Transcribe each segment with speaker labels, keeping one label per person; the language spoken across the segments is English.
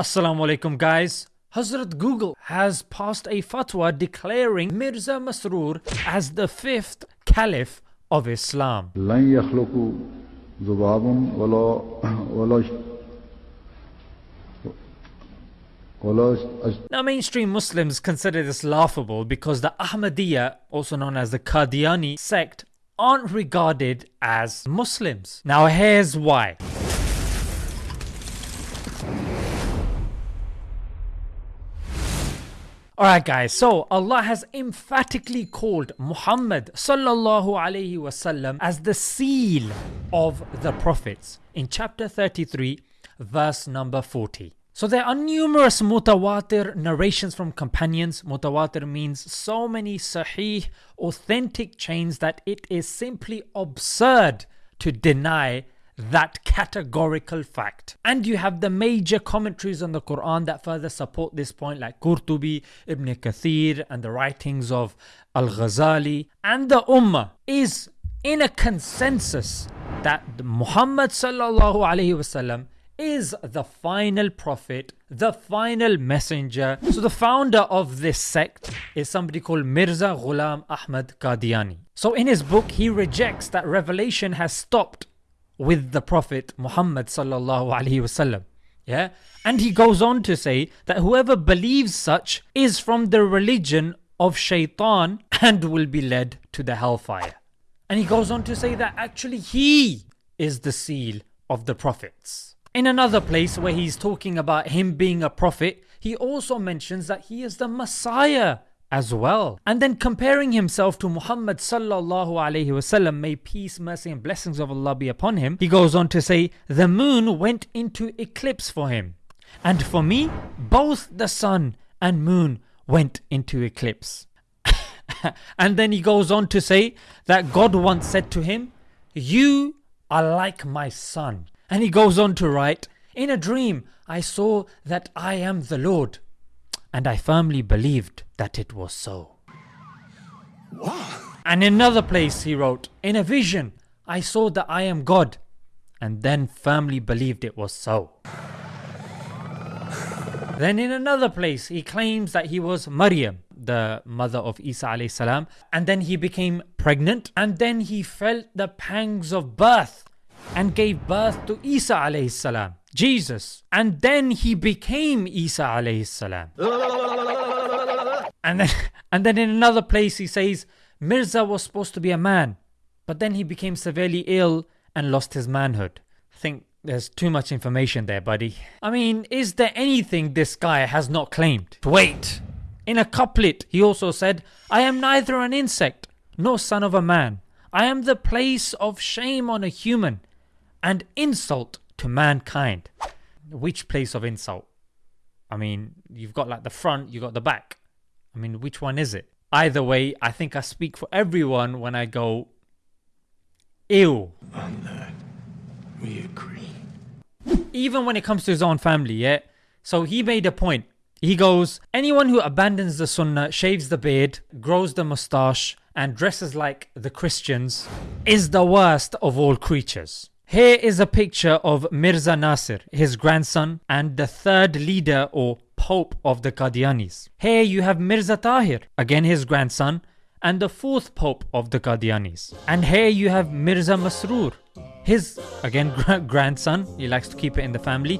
Speaker 1: Assalamu alaikum guys. Hazrat Google has passed a fatwa declaring Mirza Masroor as the fifth caliph of Islam. Now mainstream Muslims consider this laughable because the Ahmadiyya, also known as the Qadiani sect, aren't regarded as Muslims. Now here's why. Alright guys, so Allah has emphatically called Muhammad sallallahu alaihi wasallam as the seal of the prophets in chapter 33 verse number 40. So there are numerous mutawatir narrations from companions. Mutawatir means so many sahih authentic chains that it is simply absurd to deny that categorical fact. And you have the major commentaries on the Quran that further support this point, like Qurtubi, Ibn Kathir, and the writings of Al Ghazali. And the Ummah is in a consensus that Muhammad is the final prophet, the final messenger. So the founder of this sect is somebody called Mirza Ghulam Ahmad Qadiani. So in his book, he rejects that revelation has stopped with the Prophet Muhammad sallallahu alaihi wasallam. Yeah, and he goes on to say that whoever believes such is from the religion of Shaitan and will be led to the hellfire. And he goes on to say that actually he is the seal of the prophets. In another place where he's talking about him being a prophet, he also mentions that he is the Messiah as well. And then comparing himself to Muhammad sallallahu alaihi wasallam, may peace, mercy, and blessings of Allah be upon him. He goes on to say, The moon went into eclipse for him. And for me, both the sun and moon went into eclipse. and then he goes on to say that God once said to him, You are like my son. And he goes on to write, In a dream I saw that I am the Lord, and I firmly believed that it was so. And in another place he wrote, In a vision I saw that I am God, and then firmly believed it was so. Then in another place he claims that he was Maryam, the mother of Isa salam, and then he became pregnant, and then he felt the pangs of birth and gave birth to Isa salam, Jesus, and then he became Isa alayhi salam. And then, and then in another place he says Mirza was supposed to be a man, but then he became severely ill and lost his manhood. I think there's too much information there, buddy. I mean, is there anything this guy has not claimed? Wait! In a couplet, he also said, I am neither an insect nor son of a man. I am the place of shame on a human and insult to mankind. Which place of insult? I mean, you've got like the front, you've got the back. I mean, which one is it? Either way, I think I speak for everyone when I go, ew.
Speaker 2: On that, we agree.
Speaker 1: Even when it comes to his own family, yeah? So he made a point. He goes, anyone who abandons the sunnah, shaves the beard, grows the moustache, and dresses like the Christians is the worst of all creatures. Here is a picture of Mirza Nasir, his grandson, and the third leader or Pope of the Qadianis. Here you have Mirza Tahir, again his grandson, and the fourth Pope of the Qadianis. And here you have Mirza Masroor, his again gra- grandson, he likes to keep it in the family,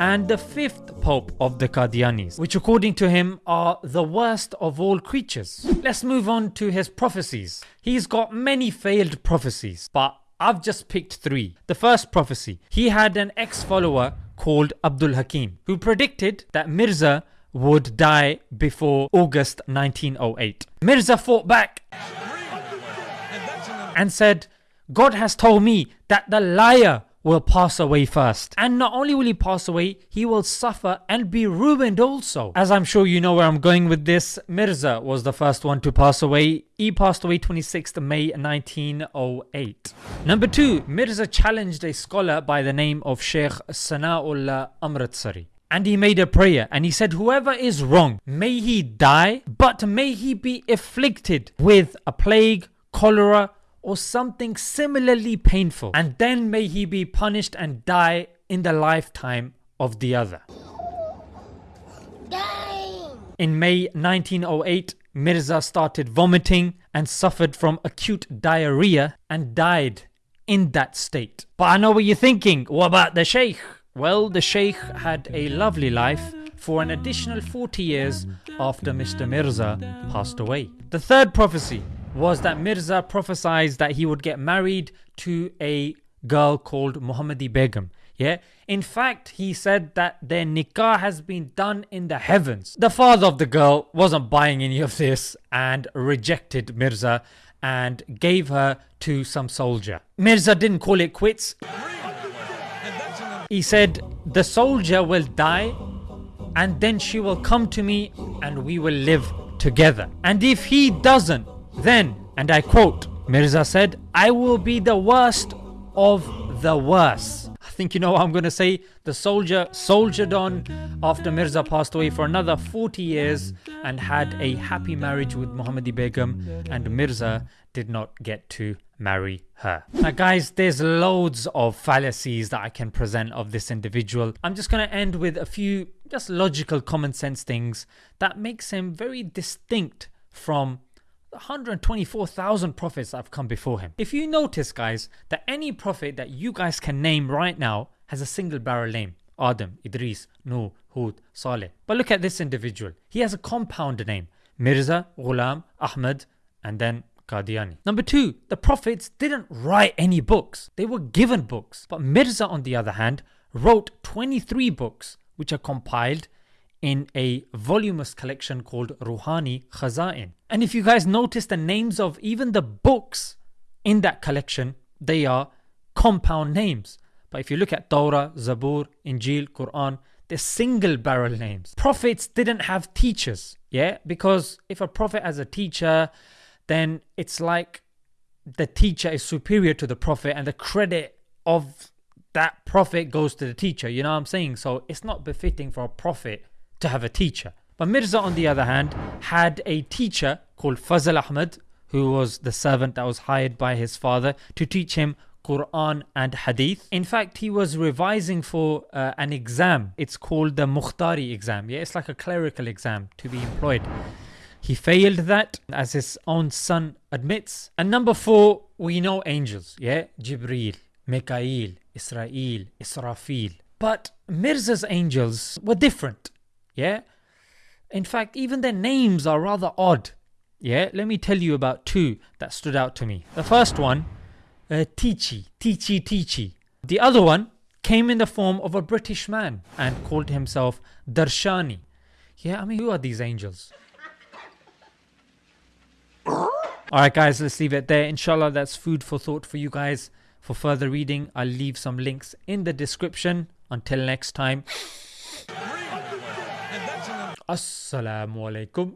Speaker 1: and the fifth Pope of the Qadianis, which according to him are the worst of all creatures. Let's move on to his prophecies. He's got many failed prophecies, but I've just picked three. The first prophecy he had an ex follower called Abdul Hakim who predicted that Mirza would die before August 1908. Mirza fought back and said, God has told me that the liar will pass away first. And not only will he pass away, he will suffer and be ruined also. As I'm sure you know where I'm going with this, Mirza was the first one to pass away. He passed away 26th May 1908. Number two, Mirza challenged a scholar by the name of Sheikh Sana'ullah Amritsari. And he made a prayer and he said, Whoever is wrong, may he die, but may he be afflicted with a plague, cholera, or something similarly painful, and then may he be punished and die in the lifetime of the other. In May 1908, Mirza started vomiting and suffered from acute diarrhea and died in that state. But I know what you're thinking. What about the Sheikh? Well, the Sheikh had a lovely life for an additional 40 years after Mr. Mirza passed away. The third prophecy was that Mirza prophesied that he would get married to a girl called Muhammadi Begum. Yeah, in fact, he said that their nikah has been done in the heavens. The father of the girl wasn't buying any of this and rejected Mirza and gave her to some soldier. Mirza didn't call it quits. He said, The soldier will die and then she will come to me and we will live together. And if he doesn't, then, and I quote, Mirza said, I will be the worst of the worst. I think you know what I'm going to say. The soldier soldiered on after Mirza passed away for another 40 years and had a happy marriage with Muhammadi Begum, and Mirza did not get to marry her. Now, guys, there's loads of fallacies that I can present of this individual. I'm just going to end with a few just logical, common sense things that makes him very distinct from 124,000 prophets have come before him. If you notice, guys, that any prophet that you guys can name right now has a single barrel name Adam, Idris, Nuh, Hud, Saleh. But look at this individual. He has a compound name Mirza, Ghulam, Ahmad, and then Qadiani. Number two, the prophets didn't write any books, they were given books. But Mirza, on the other hand, wrote 23 books which are compiled in a voluminous collection called Ruhani Khaza'in. And if you guys notice the names of even the books in that collection, they are compound names. But if you look at Torah, Zabur, Injil, Quran, they're single barrel names. Prophets didn't have teachers, yeah? Because if a prophet has a teacher, then it's like the teacher is superior to the prophet and the credit of that prophet goes to the teacher. You know what I'm saying? So it's not befitting for a prophet to have a teacher. But Mirza, on the other hand, had a teacher called Fazl Ahmad, who was the servant that was hired by his father to teach him Quran and Hadith. In fact, he was revising for uh, an exam. It's called the Mukhtari exam. Yeah, it's like a clerical exam to be employed. He failed that, as his own son admits. And number four, we know angels. Yeah, Jibreel, Mikael, Izrael, Israfil. But Mirza's angels were different. Yeah. In fact, even their names are rather odd. Yeah, let me tell you about two that stood out to me. The first one, uh, Tichi, Tichi Tichi. The other one came in the form of a British man and called himself Darshani. Yeah, I mean, who are these angels? Alright, guys, let's leave it there. Inshallah, that's food for thought for you guys. For further reading, I'll leave some links in the description. Until next time. Assalamu alaikum.